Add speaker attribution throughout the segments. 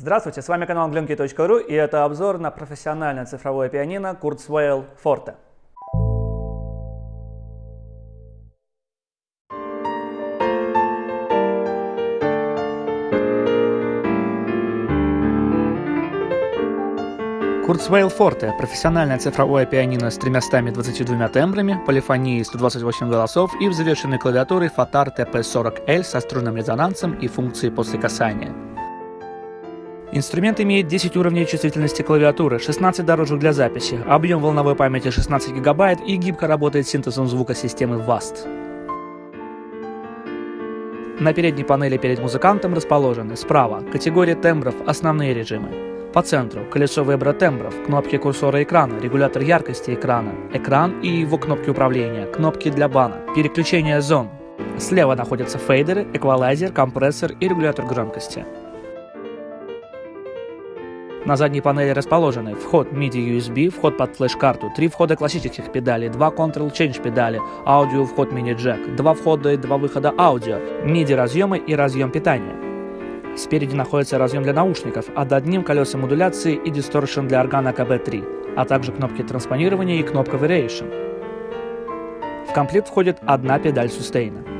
Speaker 1: Здравствуйте, с вами канал glenky.ru и это обзор на профессиональное цифровое пианино Kurzweil Forte. Kurzweil Forte – профессиональное цифровое пианино с 322 тембрами, полифонией 128 голосов и взвешенной клавиатурой Fatar TP40L со струнным резонансом и функцией после касания. Инструмент имеет 10 уровней чувствительности клавиатуры, 16 дорожек для записи, объем волновой памяти 16 ГБ и гибко работает синтезом звука системы VAST. На передней панели перед музыкантом расположены справа категория тембров «Основные режимы», по центру колесо выбора тембров, кнопки курсора экрана, регулятор яркости экрана, экран и его кнопки управления, кнопки для бана, переключение зон. Слева находятся фейдеры, эквалайзер, компрессор и регулятор громкости. На задней панели расположены вход MIDI USB, вход под флеш-карту, три входа классических педалей, два Control Change педали, аудио вход мини-джек, два входа и два выхода аудио, MIDI разъемы и разъем питания. Спереди находится разъем для наушников, а над ним колеса модуляции и дисторшн для органа КБ-3, а также кнопки транспонирования и кнопка Variation. В комплект входит одна педаль сустейна.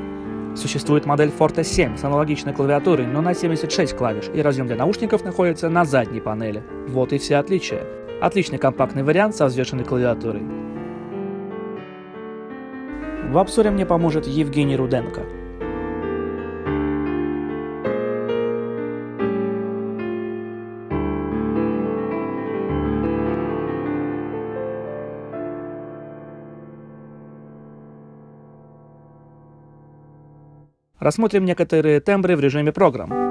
Speaker 1: Существует модель Forte 7 с аналогичной клавиатурой, но на 76 клавиш, и разъем для наушников находится на задней панели. Вот и все отличия. Отличный компактный вариант со взвешенной клавиатурой. В обзоре мне поможет Евгений Руденко. Рассмотрим некоторые тембры в режиме программ.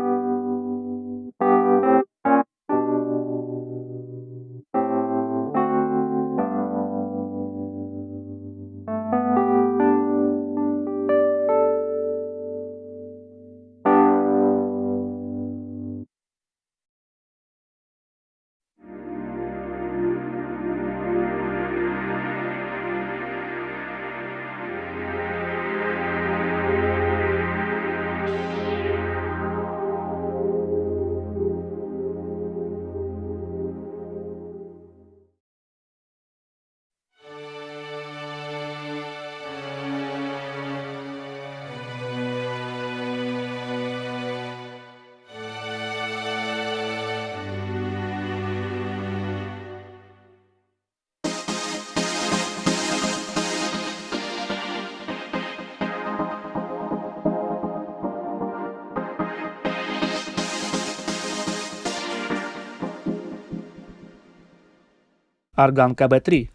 Speaker 1: Орган КБ-3.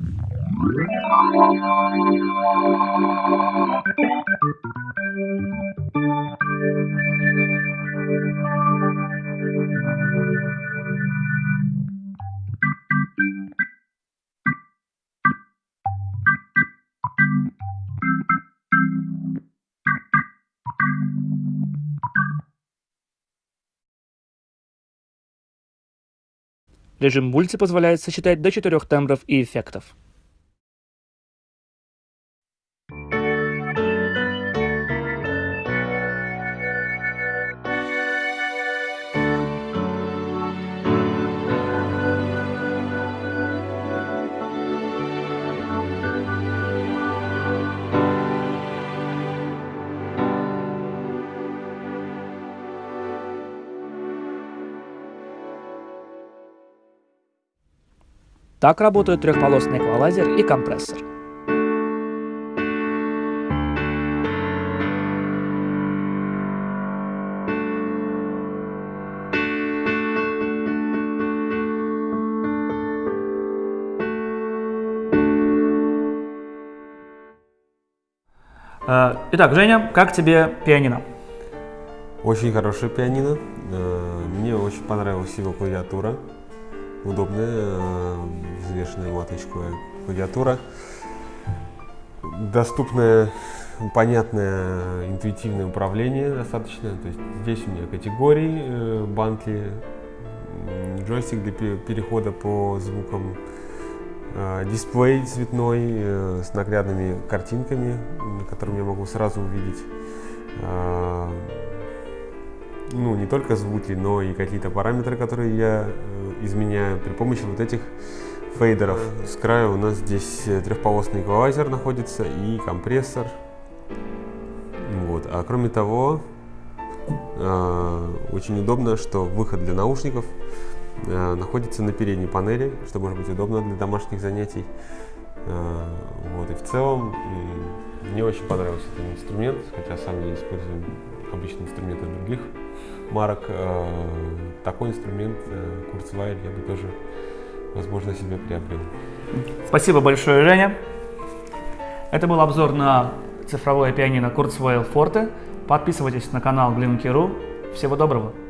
Speaker 1: Режим мульти позволяет сочетать до четырех тембров и эффектов. Так работают трехполосный эквалайзер и компрессор. Э, итак, Женя, как тебе пианино?
Speaker 2: Очень хорошее пианино. Э, мне очень понравилась его клавиатура удобная, э, взвешенная маточковая клавиатура, доступное, понятное, интуитивное управление достаточно. То есть здесь у меня категории, э, банки, джойстик для перехода по звукам, э, дисплей цветной с наглядными картинками, на котором я могу сразу увидеть ну, не только звуки, но и какие-то параметры, которые я изменяю при помощи вот этих фейдеров. С края у нас здесь трехполосный эквалайзер находится и компрессор. Вот. А кроме того, э, очень удобно, что выход для наушников э, находится на передней панели, что может быть удобно для домашних занятий. Э, вот. И в целом мне очень понравился этот инструмент, хотя сам я использую обычные инструменты других марок. Э, такой инструмент э, Kurzweil я бы тоже, возможно, себе приобрел.
Speaker 1: Спасибо большое, Женя. Это был обзор на цифровое пианино Kurzweil Forte. Подписывайтесь на канал Glimke.ru. Всего доброго!